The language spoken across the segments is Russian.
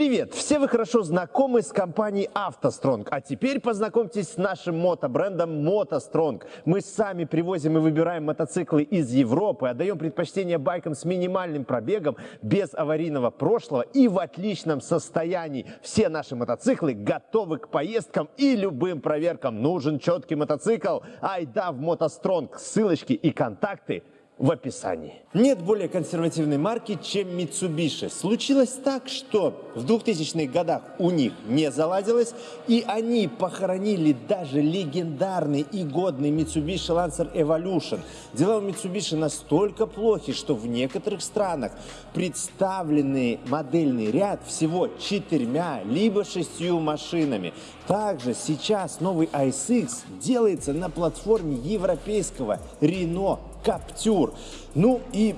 Привет! Все вы хорошо знакомы с компанией «АвтоСтронг», а теперь познакомьтесь с нашим мотобрендом «МотоСтронг». Мы сами привозим и выбираем мотоциклы из Европы, отдаем предпочтение байкам с минимальным пробегом, без аварийного прошлого и в отличном состоянии. Все наши мотоциклы готовы к поездкам и любым проверкам. Нужен четкий мотоцикл? Айда в «МотоСтронг». Ссылочки и контакты – в описании. Нет более консервативной марки, чем Mitsubishi. Случилось так, что в 2000-х годах у них не заладилось, и они похоронили даже легендарный и годный Mitsubishi Lancer Evolution. Дела у Mitsubishi настолько плохи, что в некоторых странах представленный модельный ряд всего четырьмя либо шестью машинами. Также сейчас новый ISX делается на платформе европейского Renault Каптюр. Ну и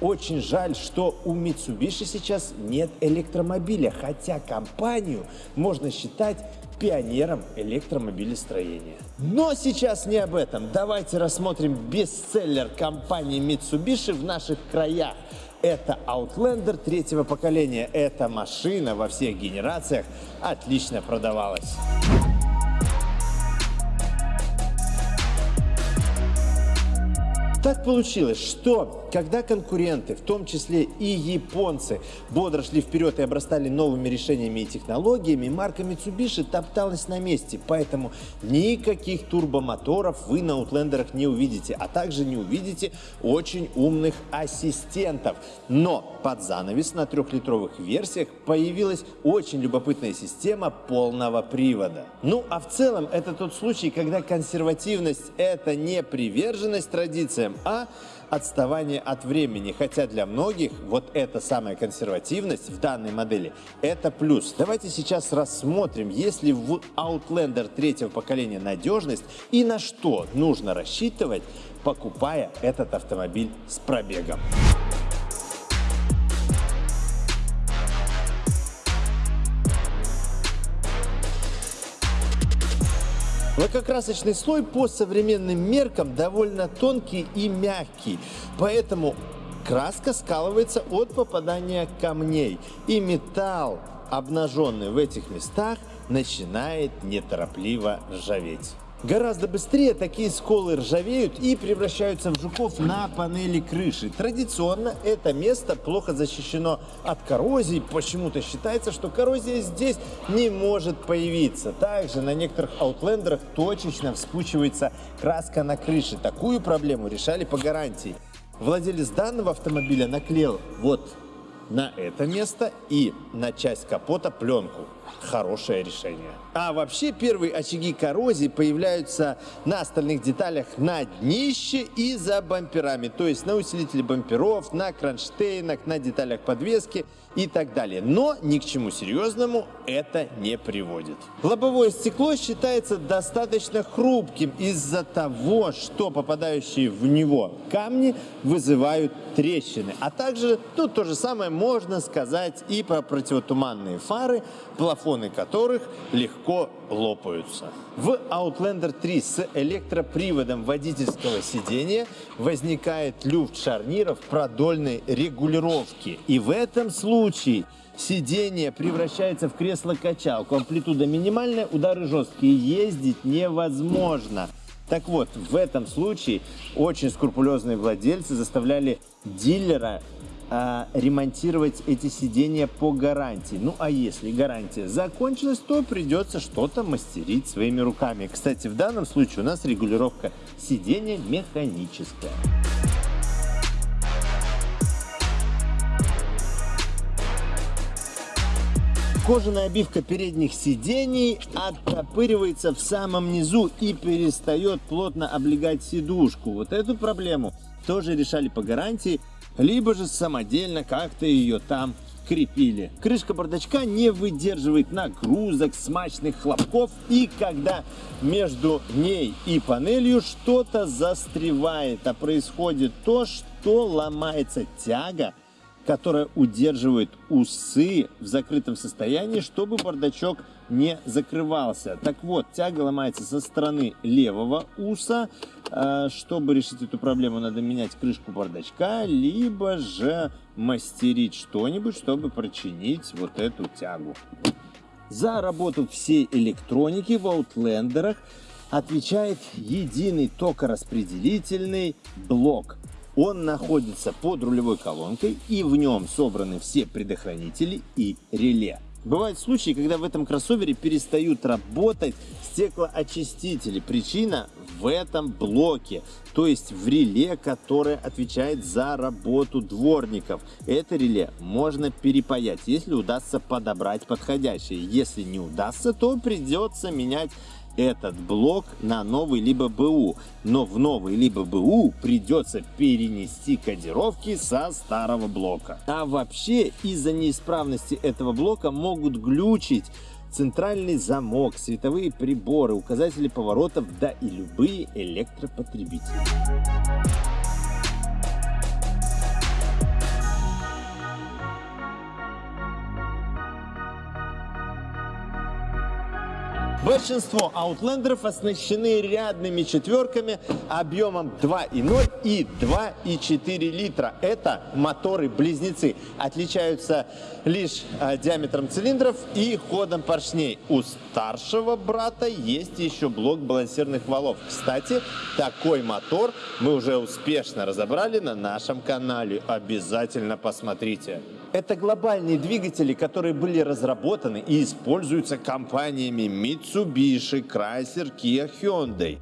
очень жаль, что у Mitsubishi сейчас нет электромобиля, хотя компанию можно считать пионером электромобилестроения. Но сейчас не об этом. Давайте рассмотрим бестселлер компании Mitsubishi в наших краях. Это Outlander третьего поколения. Эта машина во всех генерациях отлично продавалась. Так получилось, что когда конкуренты, в том числе и японцы, бодро шли вперед и обрастали новыми решениями и технологиями, марка Mitsubishi топталась на месте, поэтому никаких турбомоторов вы на Outlander'ах не увидите, а также не увидите очень умных ассистентов. Но под занавес на трехлитровых версиях появилась очень любопытная система полного привода. Ну а в целом это тот случай, когда консервативность это не приверженность традициям, а отставание от времени. Хотя для многих вот эта самая консервативность в данной модели – это плюс. Давайте сейчас рассмотрим, есть ли в Outlander третьего поколения надежность и на что нужно рассчитывать, покупая этот автомобиль с пробегом. Лакокрасочный слой по современным меркам довольно тонкий и мягкий, поэтому краска скалывается от попадания камней. И металл, обнаженный в этих местах, начинает неторопливо ржаветь. Гораздо быстрее такие сколы ржавеют и превращаются в жуков на панели крыши. Традиционно это место плохо защищено от коррозии. Почему-то считается, что коррозия здесь не может появиться. Также на некоторых аутлендерах точечно вспучивается краска на крыше. Такую проблему решали по гарантии. Владелец данного автомобиля наклеил вот на это место и на часть капота пленку. Хорошее решение. А вообще первые очаги коррозии появляются на остальных деталях на днище и за бамперами. То есть на усилителе бамперов, на кронштейнах, на деталях подвески и так далее. Но ни к чему серьезному это не приводит. Лобовое стекло считается достаточно хрупким из-за того, что попадающие в него камни вызывают трещины. А также, ну, то же самое можно сказать и про противотуманные фары, плафоны которых легко лопаются. В Outlander 3 с электроприводом водительского сидения возникает люфт шарниров продольной регулировки. И в этом случае сиденье превращается в кресло-качалку. Амплитуда минимальная, удары жесткие, ездить невозможно. Так вот, в этом случае очень скрупулезные владельцы заставляли дилера а, ремонтировать эти сиденья по гарантии. Ну а если гарантия закончилась, то придется что-то мастерить своими руками. Кстати, в данном случае у нас регулировка сиденья механическая. Кожаная обивка передних сидений оттопыривается в самом низу и перестает плотно облегать сидушку. Вот эту проблему тоже решали по гарантии либо же самодельно как-то ее там крепили. Крышка бардачка не выдерживает нагрузок, смачных хлопков и когда между ней и панелью что-то застревает, а происходит то, что ломается тяга которая удерживает усы в закрытом состоянии, чтобы бардачок не закрывался. Так вот, тяга ломается со стороны левого уса. Э, чтобы решить эту проблему, надо менять крышку бардачка, либо же мастерить что-нибудь, чтобы прочинить вот эту тягу. За работу всей электроники в Outlander'ах отвечает единый токораспределительный блок. Он находится под рулевой колонкой и в нем собраны все предохранители и реле. Бывают случаи, когда в этом кроссовере перестают работать стеклоочистители. Причина в этом блоке, то есть в реле, которое отвечает за работу дворников. Это реле можно перепаять, если удастся подобрать подходящее. Если не удастся, то придется менять этот блок на новый либо БУ. Но в новый либо БУ придется перенести кодировки со старого блока. А вообще из-за неисправности этого блока могут глючить центральный замок, световые приборы, указатели поворотов, да и любые электропотребители. Большинство аутлендеров оснащены рядными четверками объемом 2,0 и 2,4 литра. Это моторы-близнецы. Отличаются лишь э, диаметром цилиндров и ходом поршней. У старшего брата есть еще блок балансирных валов. Кстати, такой мотор мы уже успешно разобрали на нашем канале. Обязательно посмотрите. Это глобальные двигатели, которые были разработаны и используются компаниями Mitsubishi, Chrysler, Kia, Hyundai.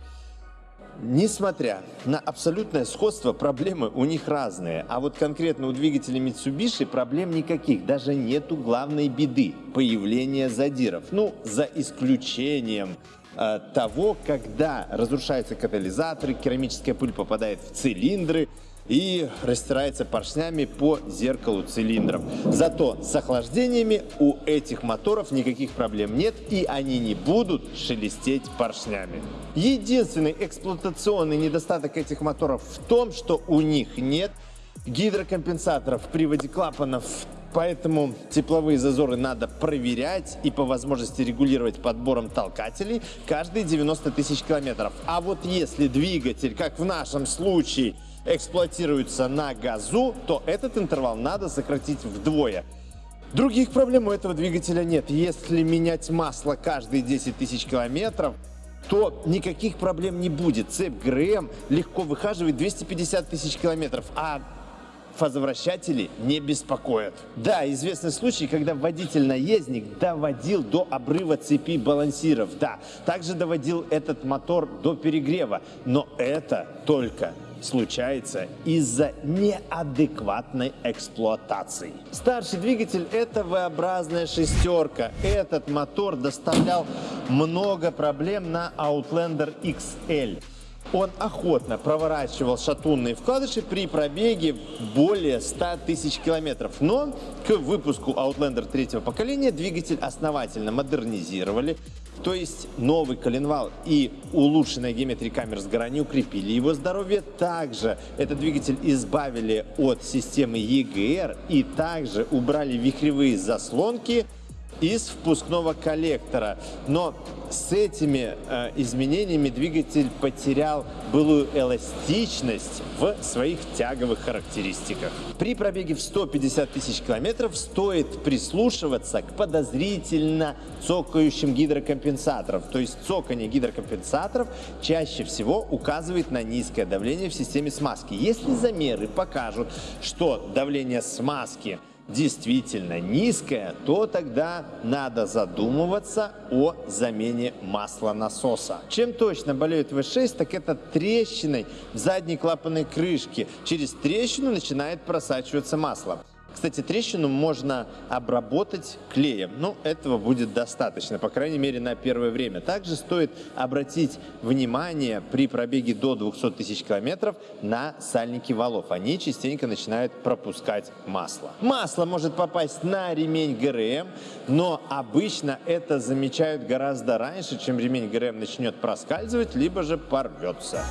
Несмотря на абсолютное сходство, проблемы у них разные. А вот конкретно у двигателя Mitsubishi проблем никаких. Даже нету главной беды – появления задиров. Ну, за исключением э, того, когда разрушаются катализаторы, керамическая пыль попадает в цилиндры – и растирается поршнями по зеркалу цилиндров. Зато с охлаждениями у этих моторов никаких проблем нет и они не будут шелестеть поршнями. Единственный эксплуатационный недостаток этих моторов в том, что у них нет гидрокомпенсаторов в приводе клапанов Поэтому тепловые зазоры надо проверять и по возможности регулировать подбором толкателей каждые 90 тысяч километров. А вот если двигатель, как в нашем случае, эксплуатируется на газу, то этот интервал надо сократить вдвое. Других проблем у этого двигателя нет. Если менять масло каждые 10 тысяч километров, то никаких проблем не будет. Цепь ГРМ легко выхаживает 250 тысяч километров, а фазовращатели не беспокоят. Да, известный случай, когда водитель-наездник доводил до обрыва цепи балансиров. Да, также доводил этот мотор до перегрева. Но это только случается из-за неадекватной эксплуатации. Старший двигатель – это V-образная шестерка. Этот мотор доставлял много проблем на Outlander XL. Он охотно проворачивал шатунные вкладыши при пробеге более 100 тысяч километров. Но к выпуску Outlander третьего поколения двигатель основательно модернизировали, то есть новый коленвал и улучшенная геометрия камер сгорания укрепили его здоровье. Также этот двигатель избавили от системы EGR и также убрали вихревые заслонки из впускного коллектора. Но с этими э, изменениями двигатель потерял былую эластичность в своих тяговых характеристиках. При пробеге в 150 тысяч километров стоит прислушиваться к подозрительно цокающим гидрокомпенсаторам. То есть цокание гидрокомпенсаторов чаще всего указывает на низкое давление в системе смазки. Если замеры покажут, что давление смазки действительно низкая, то тогда надо задумываться о замене масла насоса. Чем точно болеет V6, так это трещиной в задней клапанной крышке. Через трещину начинает просачиваться масло. Кстати, трещину можно обработать клеем, но этого будет достаточно, по крайней мере, на первое время. Также стоит обратить внимание при пробеге до 200 тысяч километров на сальники валов. Они частенько начинают пропускать масло. Масло может попасть на ремень ГРМ, но обычно это замечают гораздо раньше, чем ремень ГРМ начнет проскальзывать, либо же порвется.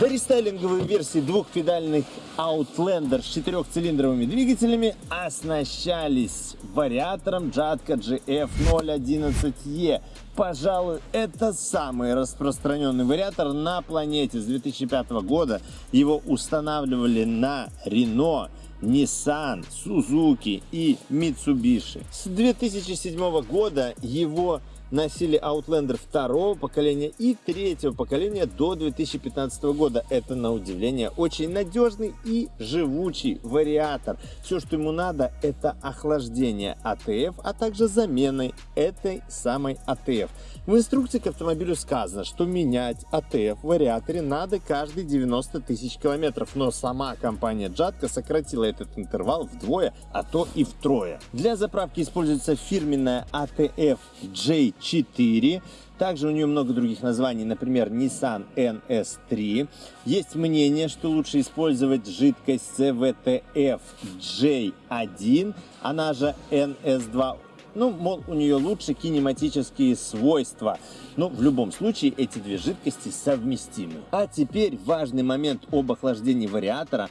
Дорестайлинговые версии двухпедальных Outlander с четырехцилиндровыми двигателями оснащались вариатором Jatco GF011E. Пожалуй, это самый распространенный вариатор на планете. С 2005 года его устанавливали на Renault, Nissan, Suzuki и Mitsubishi. С 2007 года его носили Outlander второго поколения и третьего поколения до 2015 года. Это, на удивление, очень надежный и живучий вариатор. Все, что ему надо, это охлаждение АТФ, а также замены этой самой АТФ. В инструкции к автомобилю сказано, что менять АТФ в вариаторе надо каждые 90 тысяч километров, но сама компания Jatco сократила этот интервал вдвое, а то и втрое. Для заправки используется фирменная АТФ J 4. Также у нее много других названий, например, Nissan NS3. Есть мнение, что лучше использовать жидкость CVTF J1, она же NS2 ну, мол, у нее лучше кинематические свойства. Но в любом случае эти две жидкости совместимы. А теперь важный момент об охлаждении вариатора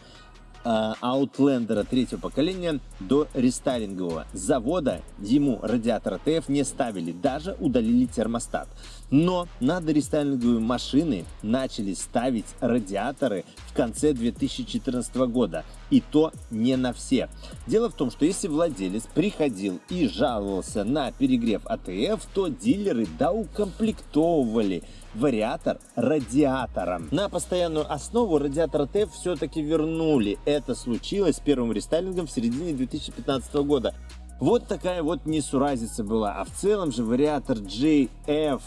Outlander третьего поколения до рестайлингового. завода ему радиатор ТФ не ставили, даже удалили термостат. Но на дорестайлинговые машины начали ставить радиаторы в конце 2014 года. И то не на все. Дело в том, что если владелец приходил и жаловался на перегрев АТФ, то дилеры доукомплектовывали вариатор радиатором. На постоянную основу радиатор ТФ все-таки вернули. Это случилось с первым рестайлингом в середине 2015 года. Вот такая вот несуразица была. А в целом же вариатор JF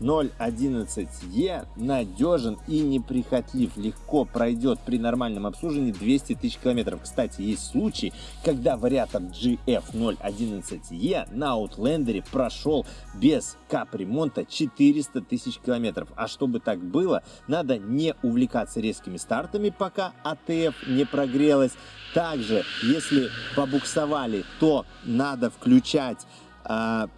011E надежен и неприхотлив, легко пройдет при нормальном обслуживании 200 тысяч километров. Кстати, есть случаи, когда вариатор GF011E на Outlander прошел без капремонта 400 тысяч километров. А чтобы так было, надо не увлекаться резкими стартами, пока АТФ не прогрелась. Также, если побуксовали, то надо включать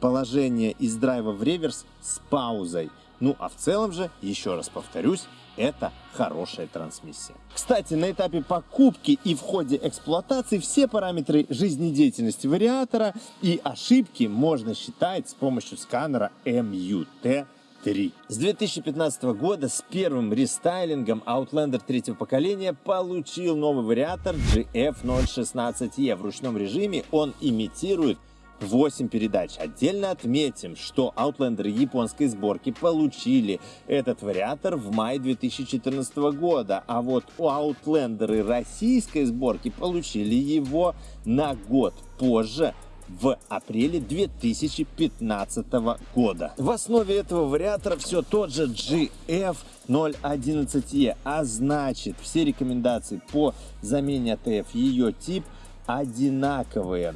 положение из драйва в реверс с паузой. Ну а в целом же, еще раз повторюсь, это хорошая трансмиссия. Кстати, на этапе покупки и в ходе эксплуатации все параметры жизнедеятельности вариатора и ошибки можно считать с помощью сканера MUT 3. С 2015 года с первым рестайлингом Outlander третьего поколения получил новый вариатор GF016E. В ручном режиме он имитирует 8 передач. Отдельно отметим, что Outlander японской сборки получили этот вариатор в мае 2014 года, а вот у Outlander российской сборки получили его на год позже, в апреле 2015 года. В основе этого вариатора все тот же GF 011E, а значит все рекомендации по замене АТФ ее тип одинаковые.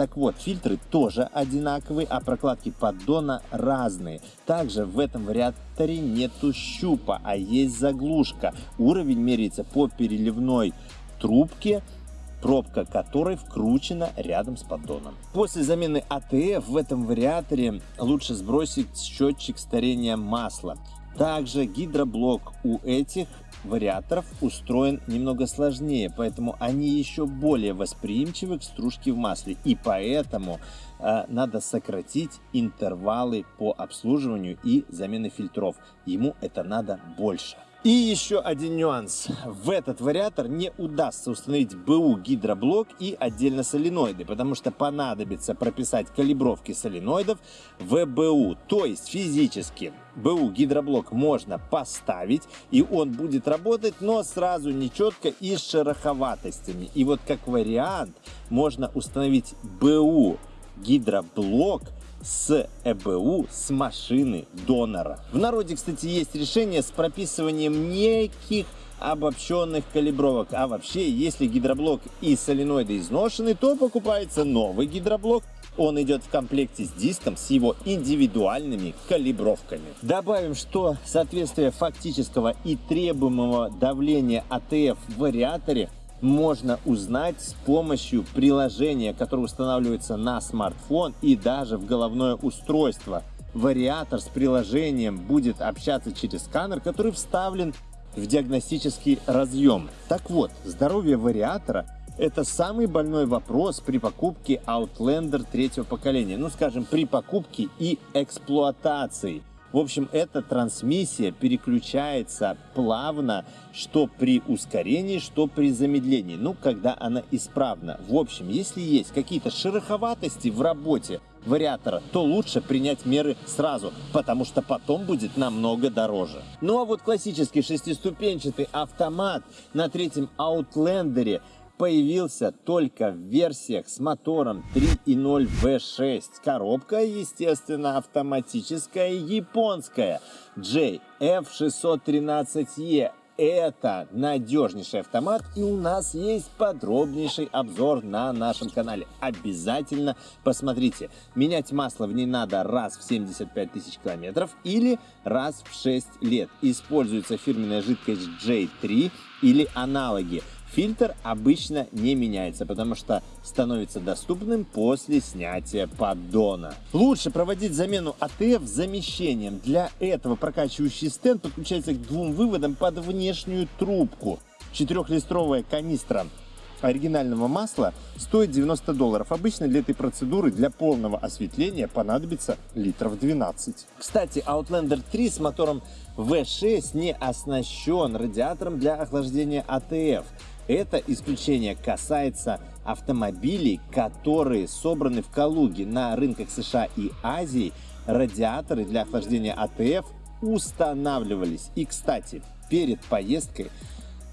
Так вот, фильтры тоже одинаковые, а прокладки поддона разные. Также в этом вариаторе нету щупа, а есть заглушка. Уровень меряется по переливной трубке, пробка которой вкручена рядом с поддоном. После замены АТФ в этом вариаторе лучше сбросить счетчик старения масла. Также гидроблок у этих вариаторов устроен немного сложнее, поэтому они еще более восприимчивы к стружке в масле. И поэтому э, надо сократить интервалы по обслуживанию и замены фильтров. Ему это надо больше. И еще один нюанс. В этот вариатор не удастся установить БУ гидроблок и отдельно соленоиды, потому что понадобится прописать калибровки соленоидов в БУ. То есть физически БУ гидроблок можно поставить и он будет работать, но сразу нечетко и с шероховатостями. И вот как вариант можно установить БУ гидроблок – с ЭБУ с машины донора. В народе, кстати, есть решение с прописыванием неких обобщенных калибровок. А вообще, если гидроблок и соленоиды изношены, то покупается новый гидроблок. Он идет в комплекте с диском с его индивидуальными калибровками. Добавим, что соответствие фактического и требуемого давления АТФ в вариаторе можно узнать с помощью приложения, которое устанавливается на смартфон и даже в головное устройство. Вариатор с приложением будет общаться через сканер, который вставлен в диагностический разъем. Так вот, здоровье вариатора – это самый больной вопрос при покупке Outlander третьего поколения. Ну, скажем, при покупке и эксплуатации. В общем, эта трансмиссия переключается плавно, что при ускорении, что при замедлении, ну, когда она исправна. В общем, если есть какие-то шероховатости в работе вариатора, то лучше принять меры сразу, потому что потом будет намного дороже. Ну а вот классический шестиступенчатый автомат на третьем Outlander появился только в версиях с мотором 3.0 V6. Коробка, естественно, автоматическая японская JF613E. Это надежнейший автомат и у нас есть подробнейший обзор на нашем канале. Обязательно посмотрите. Менять масло в ней надо раз в 75 тысяч километров или раз в 6 лет. Используется фирменная жидкость J3 или аналоги. Фильтр обычно не меняется, потому что становится доступным после снятия поддона. Лучше проводить замену АТФ замещением. Для этого прокачивающий стенд подключается к двум выводам под внешнюю трубку. Четырехлистровая канистра оригинального масла стоит 90 долларов. Обычно для этой процедуры для полного осветления понадобится литров 12. Кстати, Outlander 3 с мотором V6 не оснащен радиатором для охлаждения АТФ. Это исключение касается автомобилей, которые собраны в Калуге. На рынках США и Азии радиаторы для охлаждения АТФ устанавливались. И, кстати, перед поездкой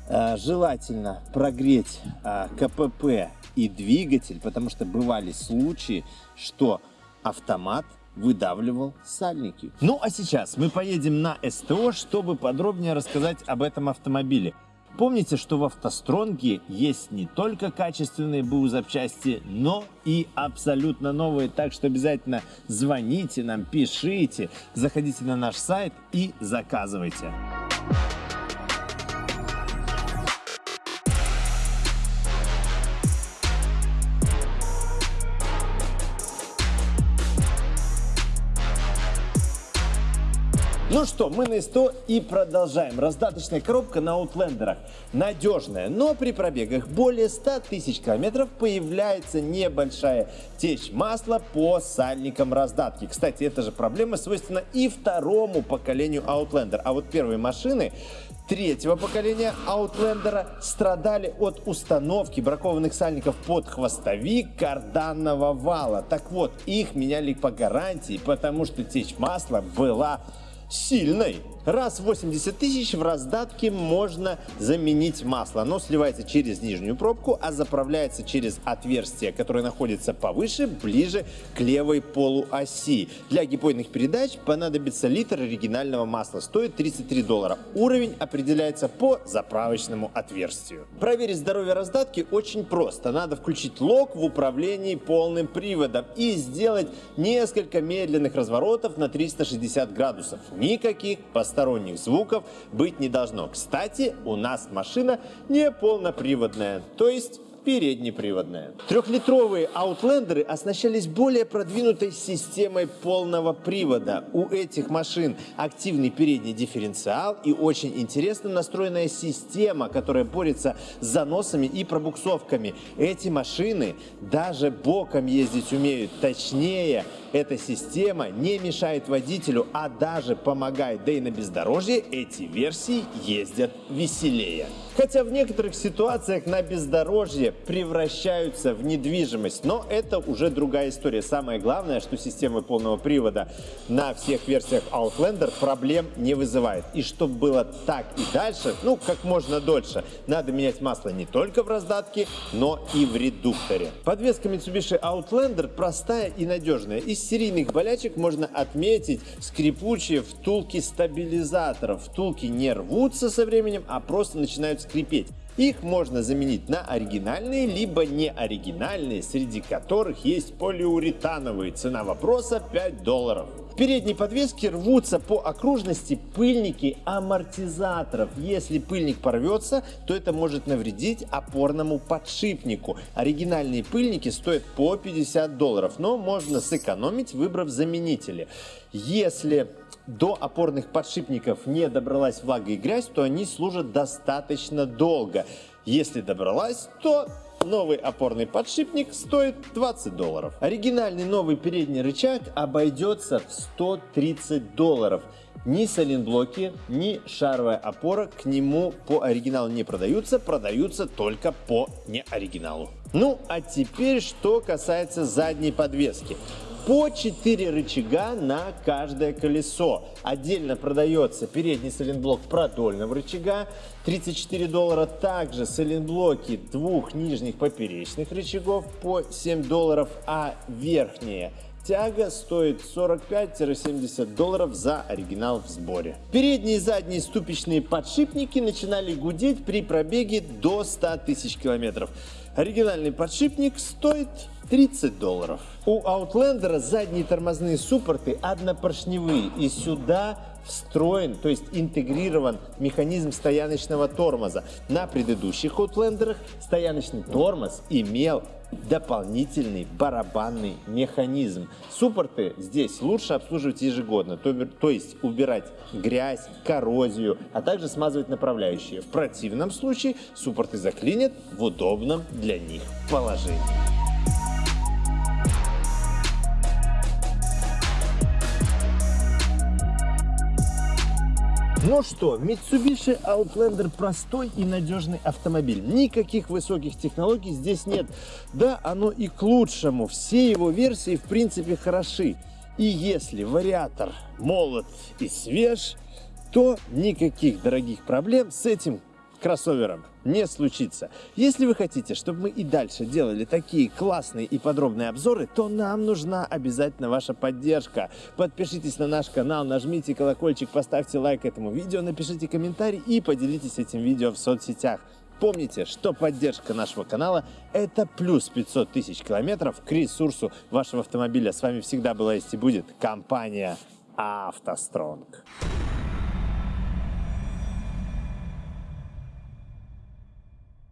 э, желательно прогреть э, КПП и двигатель, потому что бывали случаи, что автомат выдавливал сальники. Ну а сейчас мы поедем на СТО, чтобы подробнее рассказать об этом автомобиле. Помните, что в автостронге есть не только качественные БУ запчасти, но и абсолютно новые. Так что обязательно звоните нам, пишите, заходите на наш сайт и заказывайте. Ну что, мы на СТО и продолжаем. Раздаточная коробка на Outlander'ах надежная, но при пробегах более 100 тысяч километров появляется небольшая течь масла по сальникам раздатки. Кстати, эта же проблема свойственна и второму поколению Outlander. А вот первые машины третьего поколения Outlander страдали от установки бракованных сальников под хвостовик карданного вала. Так вот, их меняли по гарантии, потому что течь масла была 戏内。Раз в 80 тысяч в раздатке можно заменить масло. Оно сливается через нижнюю пробку, а заправляется через отверстие, которое находится повыше, ближе к левой полуоси. Для гипойных передач понадобится литр оригинального масла. Стоит 33 доллара. Уровень определяется по заправочному отверстию. Проверить здоровье раздатки очень просто. Надо включить лок в управлении полным приводом и сделать несколько медленных разворотов на 360 градусов. Никаких постоянных посторонних звуков быть не должно. Кстати, у нас машина не полноприводная, то есть переднеприводная. Трехлитровые Outlander'ы оснащались более продвинутой системой полного привода. У этих машин активный передний дифференциал и очень интересно настроенная система, которая борется с заносами и пробуксовками. Эти машины даже боком ездить умеют. Точнее, эта система не мешает водителю, а даже помогает. Да и на бездорожье эти версии ездят веселее. Хотя в некоторых ситуациях на бездорожье превращаются в недвижимость, но это уже другая история. Самое главное, что система полного привода на всех версиях Outlander проблем не вызывает. И чтобы было так и дальше, ну, как можно дольше, надо менять масло не только в раздатке, но и в редукторе. Подвеска Mitsubishi Outlander простая и надежная. Из серийных болячек можно отметить скрипучие втулки стабилизаторов. Втулки не рвутся со временем, а просто начинают скрипеть. Их можно заменить на оригинальные, либо не оригинальные, среди которых есть полиуретановые. Цена вопроса 5 долларов. В передней подвеске рвутся по окружности пыльники амортизаторов. Если пыльник порвется, то это может навредить опорному подшипнику. Оригинальные пыльники стоят по 50 долларов, но можно сэкономить, выбрав заменители. Если до опорных подшипников не добралась влага и грязь, то они служат достаточно долго. Если добралась, то новый опорный подшипник стоит 20 долларов. Оригинальный новый передний рычаг обойдется в 130 долларов. Ни сайлентблоки, ни шаровая опора к нему по оригиналу не продаются, продаются только по неоригиналу. Ну а теперь что касается задней подвески по 4 рычага на каждое колесо. Отдельно продается передний сайлентблок продольного рычага 34 доллара. Также сайлентблоки двух нижних поперечных рычагов по 7 долларов, а верхняя тяга стоит 45-70 долларов за оригинал в сборе. Передние и задние ступичные подшипники начинали гудеть при пробеге до 100 тысяч километров. Оригинальный подшипник стоит 30 долларов. У Outlander задние тормозные суппорты однопоршневые и сюда встроен, то есть интегрирован механизм стояночного тормоза. На предыдущих Outlander стояночный тормоз имел дополнительный барабанный механизм. Суппорты здесь лучше обслуживать ежегодно, то, то есть убирать грязь, коррозию, а также смазывать направляющие. В противном случае суппорты заклинят в удобном для них положении. Ну что, Mitsubishi Outlander простой и надежный автомобиль. Никаких высоких технологий здесь нет. Да, оно и к лучшему. Все его версии в принципе хороши. И если вариатор молод и свеж, то никаких дорогих проблем с этим кроссовером не случится. Если вы хотите, чтобы мы и дальше делали такие классные и подробные обзоры, то нам нужна обязательно ваша поддержка. Подпишитесь на наш канал, нажмите колокольчик, поставьте лайк этому видео, напишите комментарий и поделитесь этим видео в соцсетях. Помните, что поддержка нашего канала – это плюс 500 тысяч километров к ресурсу вашего автомобиля. С вами всегда была есть и будет компания «АвтоСтронг».